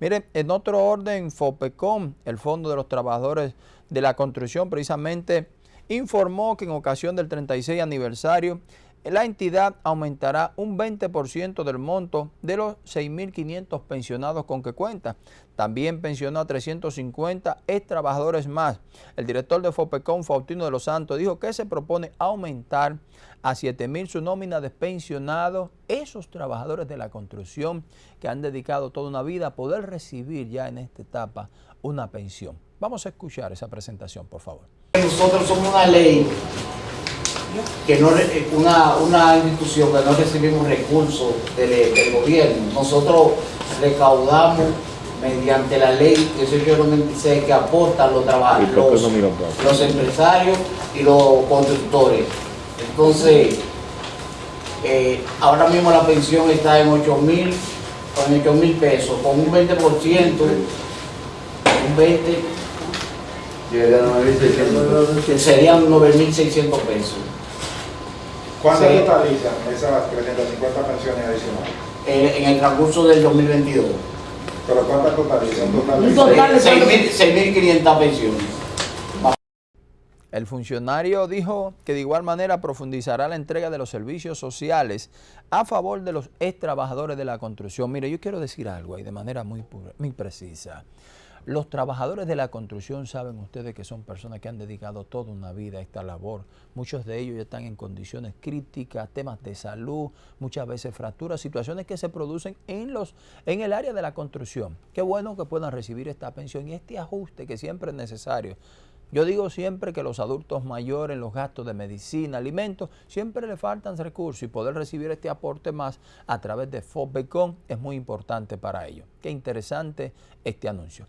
Miren, en otro orden, FOPECOM, el Fondo de los Trabajadores de la Construcción, precisamente informó que en ocasión del 36 aniversario la entidad aumentará un 20% del monto de los 6.500 pensionados con que cuenta. También pensionó a 350 ex trabajadores más. El director de FOPECON, Faustino de los Santos, dijo que se propone aumentar a 7.000 su nómina de pensionados, esos trabajadores de la construcción que han dedicado toda una vida a poder recibir ya en esta etapa una pensión. Vamos a escuchar esa presentación, por favor. Nosotros somos una ley que no una, una institución que no recibimos recursos del, del, gobierno. Nosotros recaudamos mediante la ley 1896 que aportan los trabajadores, los, los, empresarios y los constructores. Entonces, eh, ahora mismo la pensión está en 8 mil con 8 mil pesos, con un 20%, un 20 serían 9.600 pesos. ¿Cuánto sí. totalizan esas 350 pensiones adicionales? En, en, el transcurso del 2022. ¿Pero cuántas totalizan? Un total de 6.500 pensiones. El funcionario dijo que de igual manera profundizará la entrega de los servicios sociales a favor de los ex trabajadores de la construcción. Mire, yo quiero decir algo ahí de manera muy, muy precisa. Los trabajadores de la construcción saben ustedes que son personas que han dedicado toda una vida a esta labor. Muchos de ellos ya están en condiciones críticas, temas de salud, muchas veces fracturas, situaciones que se producen en, los, en el área de la construcción. Qué bueno que puedan recibir esta pensión y este ajuste que siempre es necesario. Yo digo siempre que los adultos mayores, los gastos de medicina, alimentos, siempre le faltan recursos y poder recibir este aporte más a través de FOBECON es muy importante para ellos. Qué interesante este anuncio.